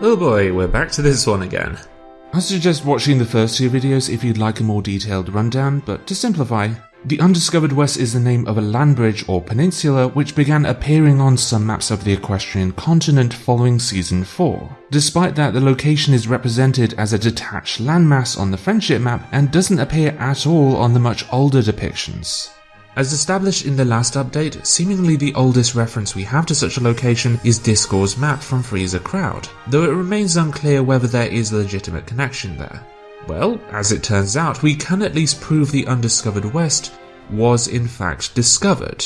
Oh boy, we're back to this one again. I suggest watching the first two videos if you'd like a more detailed rundown, but to simplify, the Undiscovered West is the name of a land bridge or peninsula which began appearing on some maps of the equestrian continent following season 4. Despite that, the location is represented as a detached landmass on the friendship map and doesn't appear at all on the much older depictions. As established in the last update, seemingly the oldest reference we have to such a location is Discord's map from Three's a Crowd, though it remains unclear whether there is a legitimate connection there. Well, as it turns out, we can at least prove the undiscovered West was in fact discovered.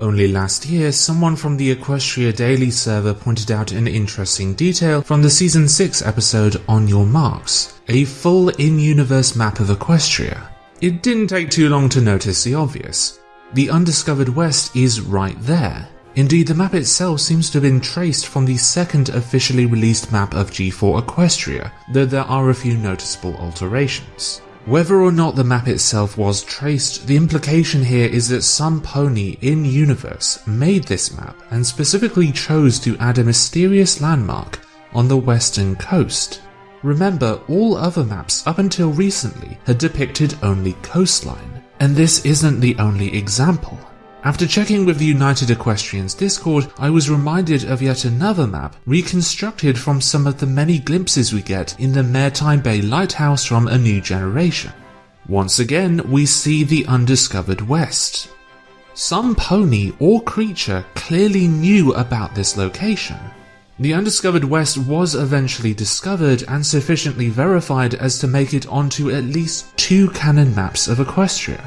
Only last year, someone from the Equestria Daily server pointed out an interesting detail from the Season 6 episode On Your Marks, a full in-universe map of Equestria. It didn't take too long to notice the obvious. The undiscovered west is right there. Indeed, the map itself seems to have been traced from the second officially released map of G4 Equestria, though there are a few noticeable alterations. Whether or not the map itself was traced, the implication here is that some pony in universe made this map and specifically chose to add a mysterious landmark on the western coast. Remember, all other maps up until recently had depicted only coastline, and this isn't the only example. After checking with the United Equestrians Discord, I was reminded of yet another map reconstructed from some of the many glimpses we get in the Maretime Bay Lighthouse from A New Generation. Once again, we see the undiscovered West. Some pony or creature clearly knew about this location, the undiscovered West was eventually discovered and sufficiently verified as to make it onto at least two canon maps of Equestria.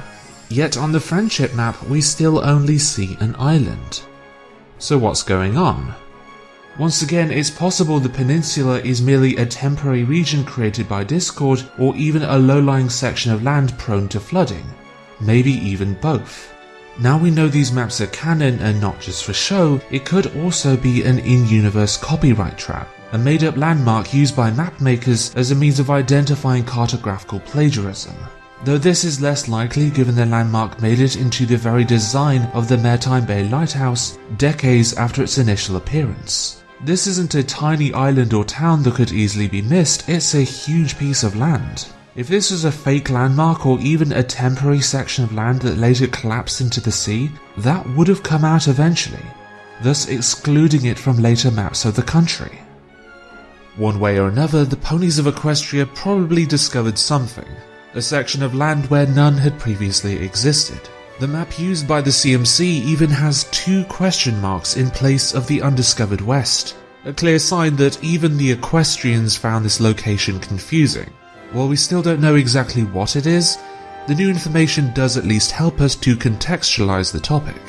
Yet on the Friendship map we still only see an island. So what's going on? Once again, it's possible the peninsula is merely a temporary region created by Discord or even a low-lying section of land prone to flooding. Maybe even both. Now we know these maps are canon and not just for show, it could also be an in-universe copyright trap, a made-up landmark used by map makers as a means of identifying cartographical plagiarism. Though this is less likely given the landmark made it into the very design of the Maretime Bay Lighthouse decades after its initial appearance. This isn't a tiny island or town that could easily be missed, it's a huge piece of land. If this was a fake landmark or even a temporary section of land that later collapsed into the sea, that would have come out eventually, thus excluding it from later maps of the country. One way or another, the ponies of Equestria probably discovered something, a section of land where none had previously existed. The map used by the CMC even has two question marks in place of the undiscovered west, a clear sign that even the Equestrians found this location confusing. While we still don't know exactly what it is, the new information does at least help us to contextualize the topic.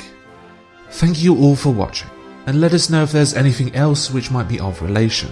Thank you all for watching, and let us know if there's anything else which might be of relation.